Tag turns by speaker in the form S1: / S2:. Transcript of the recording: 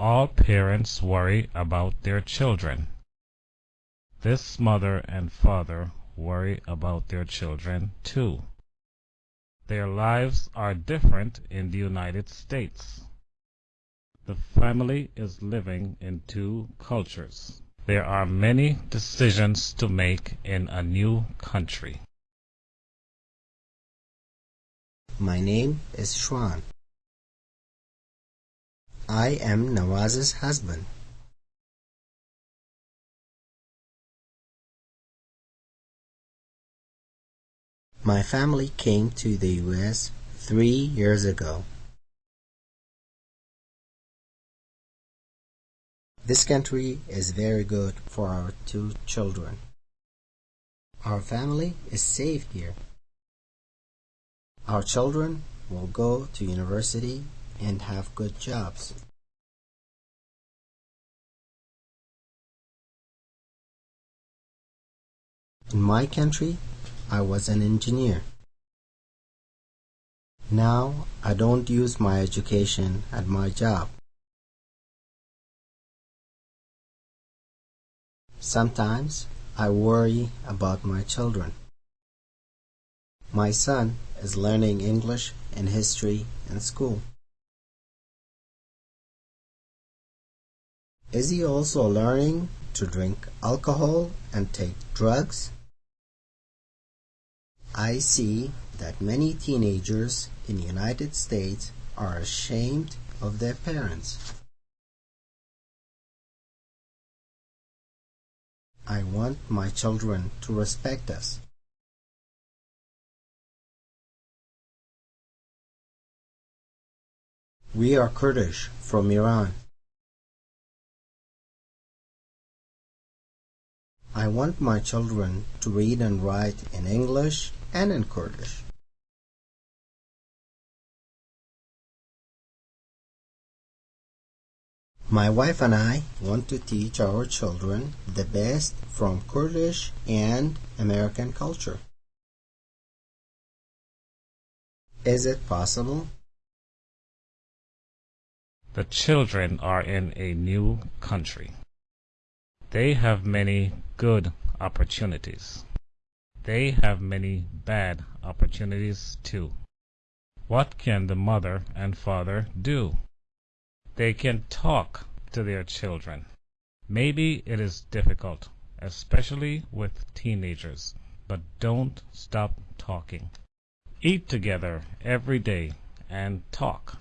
S1: All parents worry about their children. This mother and father worry about their children too. Their lives are different in the United States. The family is living in two cultures. There are many decisions to make in a new country.
S2: My name is Shwan. I am Nawaz's husband. My family came to the U.S. three years ago. This country is very good for our two children. Our family is safe here. Our children will go to university and have good jobs. In my country, I was an engineer. Now I don't use my education at my job. Sometimes I worry about my children. My son is learning English and history in school. Is he also learning to drink alcohol and take drugs? I see that many teenagers in the United States are ashamed of their parents. I want my children to respect us. We are Kurdish from Iran. I want my children to read and write in English and in Kurdish. My wife and I want to teach our children the best from Kurdish and American culture. Is it possible?
S1: The children are in a new country. They have many good opportunities. They have many bad opportunities too. What can the mother and father do? They can talk to their children. Maybe it is difficult, especially with teenagers, but don't stop talking. Eat together every day and talk.